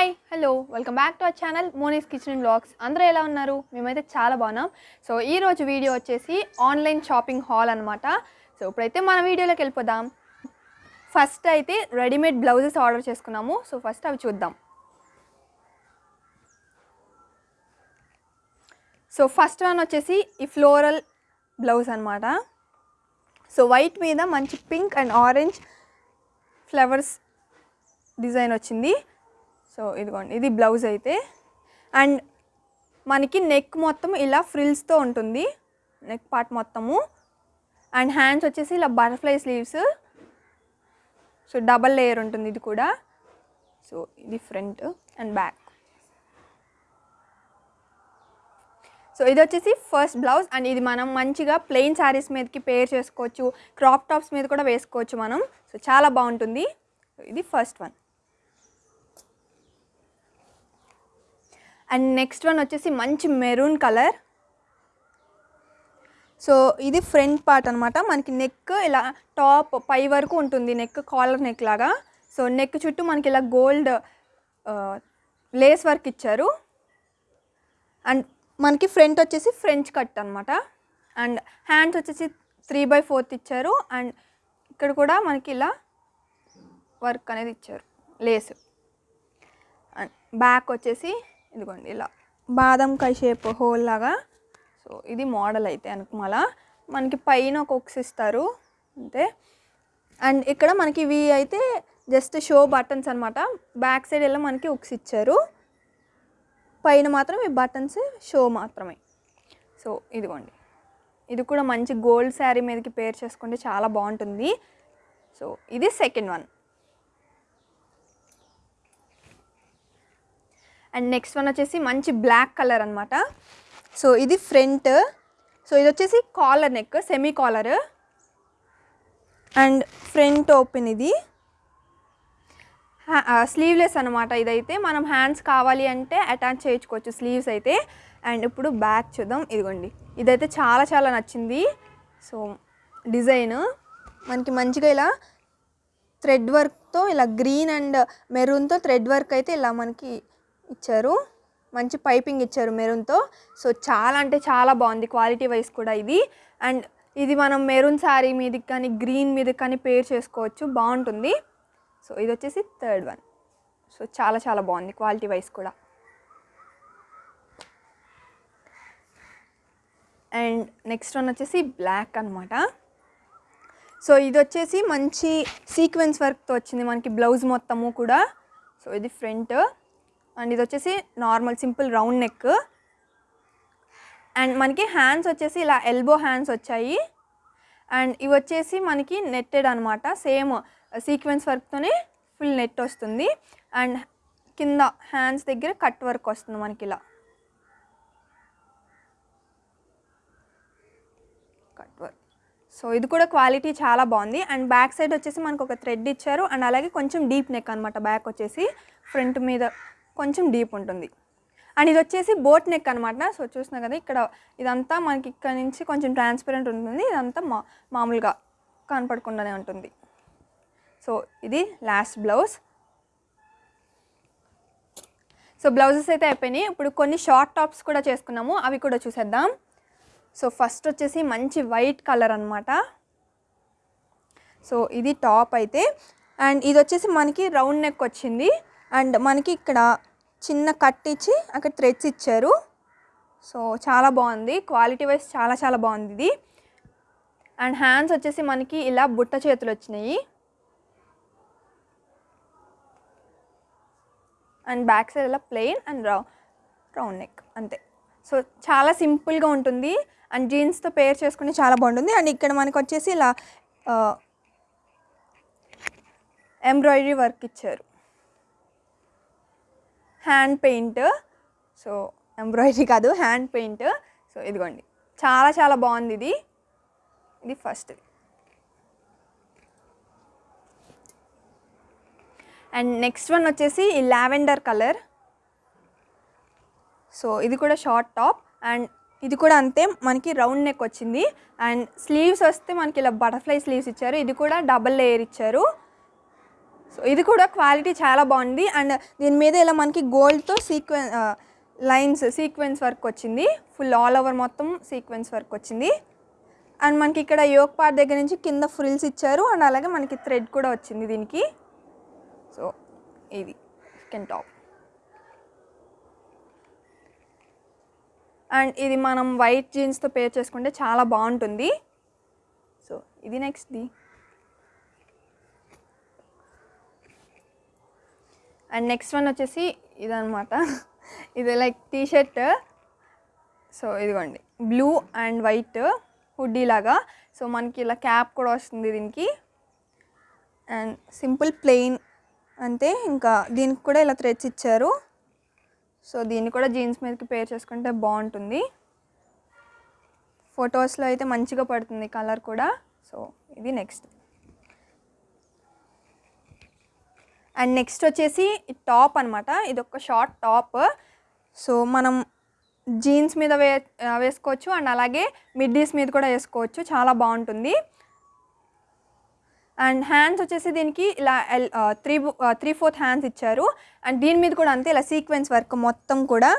Hi hello welcome back to our channel Moni's kitchen and blogs అందరూ ఎలా ఉన్నారు? మేమైతే చాలా బాగున్నాం. సో ఈరోజు వీడియో వచ్చేసి ఆన్లైన్ షాపింగ్ హాల్ అనమాట సో ఇప్పుడైతే మన వీడియోలోకి వెళ్ళిపోదాం. ఫస్ట్ అయితే రెడీమేడ్ బ్లౌజెస్ ఆర్డర్ చేసుకున్నాము. సో ఫస్ట్ అవి చూద్దాం. సో ఫస్ట్ వన్ వచ్చేసి ఈ ఫ్లోరల్ బ్లౌజ్ అనమాట సో వైట్ మీద మంచి pink and orange flowers design వచ్చింది. సో ఇదిగోండి ఇది బ్లౌజ్ అయితే. అండ్ మనకి నెక్ మొత్తం ఇలా ఫ్రిల్స్తో ఉంటుంది నెక్ పార్ట్ మొత్తము. అండ్ హ్యాండ్స్ వచ్చేసి ఇలా butterfly sleeves. So double layer ఉంటుంది ఇది కూడా. సో ఇది ఫ్రంట్ అండ్ బ్యాక్. సో ఇది వచ్చేసి ఫస్ట్ బ్లౌజ్ అండ్ ఇది మనం మంచిగా ప్లెయిన్ శారీస్ మీదకి పేర్ చేసుకోవచ్చు క్రాప్ టాప్స్ మీద కూడా వేసుకోవచ్చు మనం. సో చాలా బాగుంటుంది. ఇది first one. And next one వచ్చేసి మంచి మెరూన్ కలర్. సో ఇది ఫ్రంట్ పార్ట్ అనమాట మనకి నెక్ ఇలా టాప్ పై వరకు ఉంటుంది నెక్ కాలర్ నెక్ లాగా. సో నెక్ చుట్టూ మనకి ఇలా గోల్డ్ లేస్ వర్క్ ఇచ్చారు. అండ్ మనకి ఫ్రంట్ వచ్చేసి ఫ్రెంచ్ కట్ అనమాట అండ్ హ్యాండ్స్ వచ్చేసి త్రీ బై ఫోర్త్ ఇచ్చారు. అండ్ ఇక్కడ కూడా మనకి ఇలా వర్క్ అనేది ఇచ్చారు లేస్. అండ్ బ్యాక్ వచ్చేసి ఇదిగోండి ఇలా బాదం షేప్ హోల్ లాగా. సో ఇది మోడల్ అయితే అనుకుమల. మనకి పైన ఒక ఒక్స్ ఇస్తారు అంతే. అండ్ ఇక్కడ మనకి ఇవి అయితే జస్ట్ షో బటన్స్ అనమాట బ్యాక్ సైడ్ ఇలా మనకి ఉక్స్ ఇచ్చారు పైన మాత్రం ఈ బటన్స్ షో మాత్రమే. సో ఇదిగోండి. ఇది కూడా మంచి గోల్డ్ శారీ మీదకి పేర్ చేసుకుంటే చాలా బాగుంటుంది. సో ఇది second one. And next one వచ్చేసి మంచి బ్లాక్ కలర్ అనమాట సో ఇది ఫ్రంట్. సో ఇది వచ్చేసి collar neck semi collar and front open ఇది. స్లీవ్లెస్ అనమాట ఇదైతే. మనం హ్యాండ్స్ కావాలి అంటే అటాచ్ చేయించుకోవచ్చు స్లీవ్స్ అయితే. అండ్ ఇప్పుడు బ్యాక్ చూద్దాం. ఇదిగోండి. ఇదైతే చాలా చాలా నచ్చింది. సో డిజైన్ మనకి మంచిగా ఇలా థ్రెడ్ వర్క్తో ఇలా గ్రీన్ అండ్ మెరూన్తో థ్రెడ్ వర్క్ అయితే ఇలా మనకి ఇచ్చారు. మంచి పైపింగ్ ఇచ్చారు మెరూన్తో. సో చాలా అంటే చాలా బాగుంది. క్వాలిటీ వైజ్ కూడా ఇది. అండ్ ఇది మనం మెరూన్ శారీ మీదకి కానీ గ్రీన్ మీదకి కానీ పేర్ చేసుకోవచ్చు. బాగుంటుంది. సో ఇది వచ్చేసి థర్డ్ వన్. సో చాలా చాలా బాగుంది క్వాలిటీ వైజ్ కూడా. అండ్ నెక్స్ట్ వన్ వచ్చేసి బ్లాక్ అనమాట సో ఇది వచ్చేసి మంచి సీక్వెన్స్ వర్క్తో వచ్చింది. మనకి బ్లౌజ్ మొత్తము కూడా. సో ఇది ఫ్రంట్. అండ్ ఇది వచ్చేసి normal simple round neck. And మనకి హ్యాండ్స్ వచ్చేసి ఇలా ఎల్బో హ్యాండ్స్ వచ్చాయి. అండ్ ఇవి వచ్చేసి మనకి నెట్టెడ్ అనమాట సేమ్ సీక్వెన్స్ వర్క్తోనే ఫుల్ నెట్ వస్తుంది. అండ్ కింద హ్యాండ్స్ దగ్గర కట్ వర్క్ వస్తుంది మనకి ఇలా. Cut work. సో ఇది కూడా క్వాలిటీ చాలా బాగుంది. అండ్ బ్యాక్ సైడ్ వచ్చేసి మనకు ఒక థ్రెడ్ ఇచ్చారు. అండ్ అలాగే కొంచెం డీప్ నెక్ అనమాట బ్యాక్ వచ్చేసి ఫ్రంట్ మీద కొంచెం డీప్ ఉంటుంది. అండ్ ఇది వచ్చేసి బోట్ నెక్ అనమాట సో చూసినా కదా ఇక్కడ ఇదంతా మనకి ఇక్కడ నుంచి కొంచెం ట్రాన్స్పరెంట్ ఉంటుంది. ఇదంతా మా మామూలుగా కనపడకుండానే ఉంటుంది. సో ఇది లాస్ట్ బ్లౌజ్. సో బ్లౌజెస్ అయితే అయిపోయినాయి. ఇప్పుడు కొన్ని షార్ట్ టాప్స్ కూడా చేసుకున్నాము. అవి కూడా చూసేద్దాం. సో ఫస్ట్ వచ్చేసి మంచి వైట్ కలర్ అనమాట సో ఇది టాప్ అయితే. అండ్ ఇది వచ్చేసి మనకి రౌండ్ నెక్ వచ్చింది. అండ్ మనకి ఇక్కడ చిన్న కట్ ఇచ్చి అక్కడ థ్రెడ్స్ ఇచ్చారు. సో చాలా బాగుంది. క్వాలిటీ వైజ్ చాలా చాలా బాగుంది ఇది. అండ్ హ్యాండ్స్ వచ్చేసి మనకి ఇలా బుట్ట చేతులు వచ్చినాయి. అండ్ బ్యాక్ సైడ్ ఇలా ప్లెయిన్ అండ్ రౌ రౌండ్ నెక్ అంతే. సో చాలా సింపుల్గా ఉంటుంది. అండ్ జీన్స్తో పేర్ చేసుకుని చాలా బాగుంటుంది. అండ్ ఇక్కడ మనకు వచ్చేసి ఇలా uh, ఎంబ్రాయిడరీ వర్క్ ఇచ్చారు. Hand paint. సో ఎంబ్రాయిడరీ కాదు హ్యాండ్ పెయింట్. సో ఇదిగోండి. చాలా చాలా బాగుంది ఇది. ఇది ఫస్ట్ అండ్ నెక్స్ట్ వన్ వచ్చేసి ఈ లావెండర్ కలర్. సో ఇది కూడా షార్ట్ టాప్. అండ్ ఇది కూడా అంతే మనకి రౌండ్ నెక్ వచ్చింది. అండ్ స్లీవ్స్ వస్తే మనకి ఇలా బటర్ఫ్లై స్లీవ్స్ ఇచ్చారు. ఇది కూడా డబల్ లేయర్ ఇచ్చారు. సో ఇది కూడా క్వాలిటీ చాలా బాగుంది. అండ్ దీని మీద ఇలా మనకి గోల్డ్తో సీక్వెన్ లైన్స్ సీక్వెన్స్ వర్క్ వచ్చింది. ఫుల్ ఆల్ ఓవర్ మొత్తం సీక్వెన్స్ వర్క్ వచ్చింది. అండ్ మనకి ఇక్కడ యోక్ పార్ట్ దగ్గర నుంచి కింద ఫ్రిల్స్ ఇచ్చారు. అండ్ అలాగే మనకి థ్రెడ్ కూడా వచ్చింది దీనికి. సో ఇది కెన్ టాప్ అండ్ ఇది మనం వైట్ జీన్స్తో పేర్ చేసుకుంటే చాలా బాగుంటుంది. సో ఇది నెక్స్ట్ది అండ్ నెక్స్ట్ వన్ వచ్చేసి ఇదనమాట ఇది లైక్ టీ షర్ట్ సో ఇదిగోండి. బ్లూ అండ్ వైట్ హుడ్డీ లాగా. సో మనకి ఇలా క్యాప్ కూడా వస్తుంది దీనికి. అండ్ సింపుల్ ప్లెయిన్ అంతే ఇంకా దీనికి కూడా ఇలా థ్రెడ్స్ ఇచ్చారు. సో దీన్ని కూడా జీన్స్ మీదకి పేర్ చేసుకుంటే బాగుంటుంది. ఫొటోస్లో అయితే మంచిగా పడుతుంది కలర్ కూడా. సో ఇది నెక్స్ట్. అండ్ నెక్స్ట్ వచ్చేసి టాప్ అనమాట ఇది ఒక షార్ట్ టాప్. సో మనం జీన్స్ మీద వే వేసుకోవచ్చు అండ్ అలాగే మిడ్డీస్ మీద కూడా వేసుకోవచ్చు. చాలా బాగుంటుంది. అండ్ హ్యాండ్స్ వచ్చేసి దీనికి ఇలా ఎల్ త్రీ త్రీ ఫోర్త్ హ్యాండ్స్ ఇచ్చారు. అండ్ దీని మీద కూడా అంతే ఇలా సీక్వెన్స్ వర్క్ మొత్తం కూడా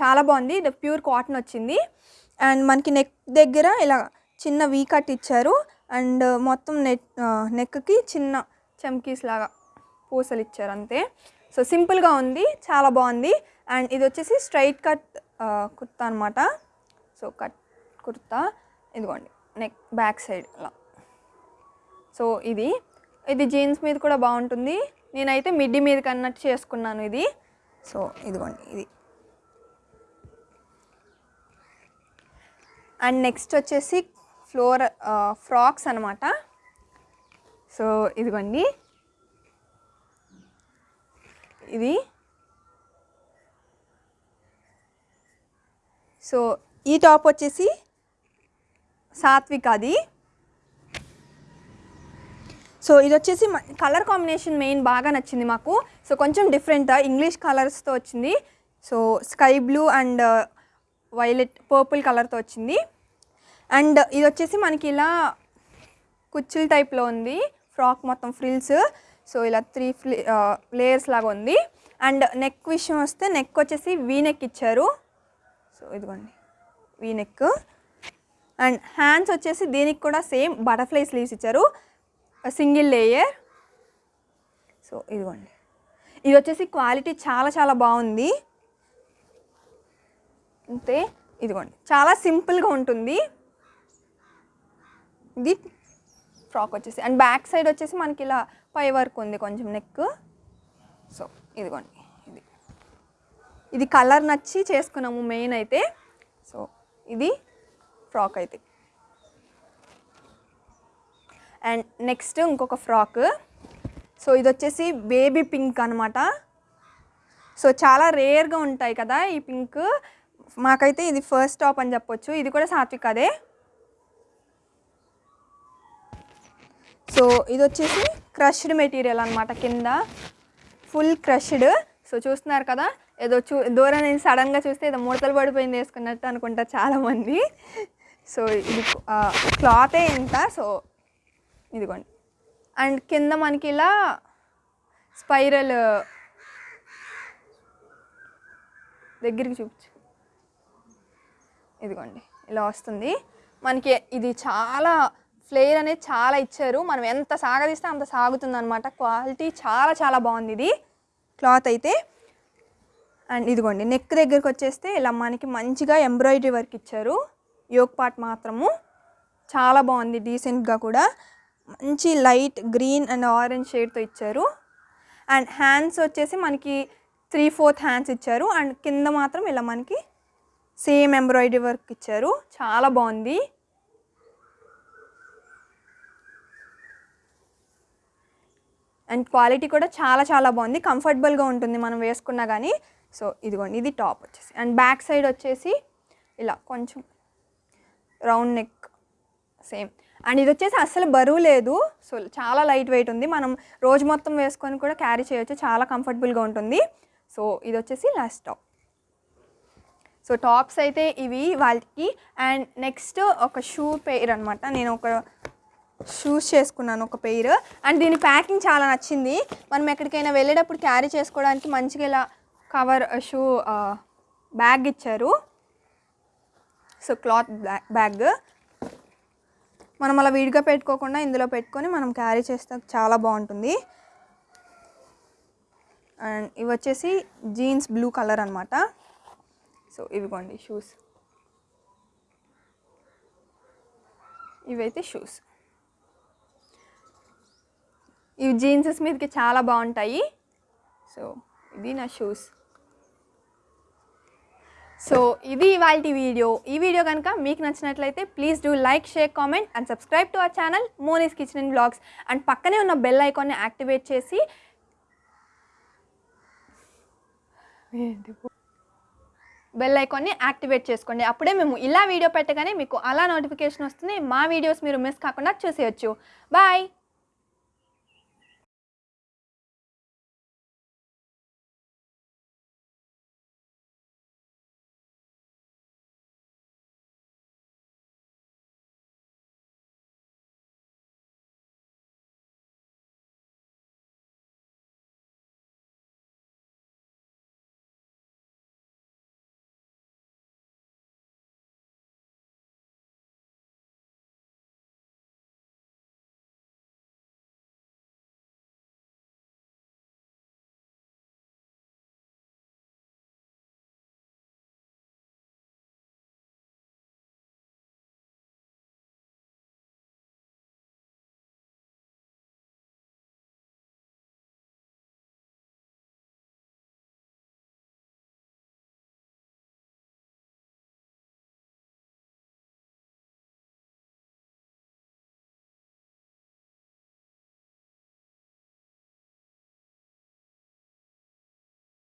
చాలా బాగుంది. ఇది ప్యూర్ కాటన్ వచ్చింది. అండ్ మనకి నెక్ దగ్గర ఇలా చిన్న వీ కట్ ఇచ్చారు. అండ్ మొత్తం నెక్ నెక్కి చిన్న చమ్కీస్ లాగా. పూసలు ఇచ్చారు అంతే సో సింపుల్గా ఉంది చాలా బాగుంది. అండ్ ఇది వచ్చేసి స్ట్రైట్ కట్ కుర్తా అనమాట సో కట్ కుర్తా. ఇదిగోండి నెక్ బ్యాక్ సైడ్ అలా. సో ఇది ఇది జీన్స్ మీద కూడా బాగుంటుంది. నేనైతే మిడ్డీ మీద కన్నట్టు చేసుకున్నాను ఇది. సో ఇదిగోండి ఇది. అండ్ నెక్స్ట్ వచ్చేసి ఫ్లోర్ ఫ్రాక్స్ అనమాట సో ఇదిగోండి ఇది. సో ఈ టాప్ వచ్చేసి సాత్విక్ అది. సో ఇది వచ్చేసి కలర్ కాంబినేషన్ మెయిన్ బాగా నచ్చింది మాకు. సో కొంచెం డిఫరెంట్ ఇంగ్లీష్ కలర్స్తో వచ్చింది. So sky blue and violet purple కలర్తో వచ్చింది. అండ్ ఇది వచ్చేసి మనకి ఇలా కుచ్చుల టైప్లో ఉంది. ఫ్రాక్ మొత్తం ఫ్రిల్స్ సో ఇలా త్రీ ఫ్లీ లేయర్స్ లాగా ఉంది. అండ్ నెక్ విషయం వస్తే నెక్ వచ్చేసి వీ నెక్ ఇచ్చారు. సో ఇదిగోండి వీ నెక్ అండ్ హ్యాండ్స్ వచ్చేసి దీనికి కూడా సేమ్ బటర్ఫ్లై స్లీవ్స్ ఇచ్చారు. Single layer. సో ఇదిగోండి ఇది వచ్చేసి క్వాలిటీ చాలా చాలా బాగుంది. అంతే ఇదిగోండి చాలా సింపుల్గా ఉంటుంది. ఇది ఫ్రాక్ వచ్చేసి అండ్ బ్యాక్ సైడ్ వచ్చేసి మనకి ఇలా పై వరకు ఉంది కొంచెం నెక్ సో ఇదిగోండి ఇది. ఇది కలర్ నచ్చి చేసుకున్నాము మెయిన్ అయితే. సో ఇది ఫ్రాక్ అయితే. అండ్ నెక్స్ట్ ఇంకొక ఫ్రాక్ సో ఇది వచ్చేసి బేబీ పింక్ అనమాట సో చాలా రేర్గా ఉంటాయి కదా ఈ పింక్ మాకైతే ఇది ఫస్ట్ టాప్ అని చెప్పొచ్చు. ఇది కూడా సాత్విక్ అదే సో ఇది వచ్చేసి క్రష్డ్ మెటీరియల్ అనమాట కింద. Full crushed. సో చూస్తున్నారు కదా ఏదో చూ దూరం నేను సడన్గా చూస్తే ఏదో ముడతలు పడిపోయింది వేసుకున్నట్టు అనుకుంటారు చాలామంది. సో ఇది క్లాతే ఇంత. సో ఇదిగోండి. అండ్ కింద మనకి ఇలా స్పైరల్ దగ్గరికి చూపించు. ఇదిగోండి ఇలా వస్తుంది. మనకి ఇది చాలా ఫ్లేర్ అనేది చాలా ఇచ్చారు. మనం ఎంత సాగదీస్తే అంత సాగుతుంది అనమాట క్వాలిటీ చాలా చాలా బాగుంది ఇది. క్లాత్ అయితే. అండ్ ఇదిగోండి నెక్ దగ్గరికి వచ్చేస్తే ఇలా మనకి మంచిగా ఎంబ్రాయిడరీ వర్క్ ఇచ్చారు. యోగ్ పార్ట్ మాత్రము. చాలా బాగుంది డీసెంట్గా కూడా. మంచి లైట్ గ్రీన్ అండ్ ఆరెంజ్ షేడ్తో ఇచ్చారు. అండ్ హ్యాండ్స్ వచ్చేసి మనకి త్రీ ఫోర్త్ హ్యాండ్స్ ఇచ్చారు. అండ్ కింద మాత్రం ఇలా మనకి సేమ్ ఎంబ్రాయిడరీ వర్క్ ఇచ్చారు. చాలా బాగుంది. అండ్ క్వాలిటీ కూడా చాలా చాలా బాగుంది. కంఫర్టబుల్గా ఉంటుంది మనం వేసుకున్నా కానీ సో ఇదిగోండి ఇది టాప్ వచ్చేసి. అండ్ బ్యాక్ సైడ్ వచ్చేసి ఇలా కొంచెం రౌండ్ నెక్ సేమ్. అండ్ ఇది వచ్చేసి అస్సలు బరువు లేదు. సో చాలా లైట్ వెయిట్ ఉంది. మనం రోజు మొత్తం వేసుకొని కూడా క్యారీ చేయొచ్చు. చాలా కంఫర్టబుల్గా ఉంటుంది. సో ఇది వచ్చేసి లాస్ట్ టాప్. సో టాప్స్ అయితే ఇవి వాళ్ళకి. అండ్ నెక్స్ట్ ఒక షూ పేర్ అనమాట నేను ఒక షూస్ చేసుకున్నాను ఒక పెయిర్ అండ్ దీని ప్యాకింగ్ చాలా నచ్చింది. మనం ఎక్కడికైనా వెళ్ళేటప్పుడు క్యారీ చేసుకోవడానికి మంచిగా ఇలా కవర్ షూ బ్యాగ్ ఇచ్చారు. సో క్లాత్ బ్యాగ్ మనం అలా విడిగా పెట్టుకోకుండా ఇందులో పెట్టుకొని మనం క్యారీ చేస్తే చాలా బాగుంటుంది. అండ్ ఇవి వచ్చేసి జీన్స్ బ్లూ కలర్ అనమాట సో ఇవిగోండి షూస్. ఇవైతే షూస్. ఇవి జీన్సెస్ మీదకి చాలా బాగుంటాయి. సో ఇది నా షూస్. సో ఇది ఇవాళ వీడియో. ఈ వీడియో కనుక మీకు నచ్చినట్లయితే please do like share comment and subscribe to our channel Moni's kitchen and blogs. And పక్కనే ఉన్న బెల్ ఐకాన్ని యాక్టివేట్ చేసి బెల్ ఐకాన్ని యాక్టివేట్ చేసుకోండి. అప్పుడే మేము ఇలా వీడియో పెట్టగానే మీకు అలా నోటిఫికేషన్ వస్తుంది. మా వీడియోస్ మీరు మిస్ కాకుండా చూసేయచ్చు. బాయ్!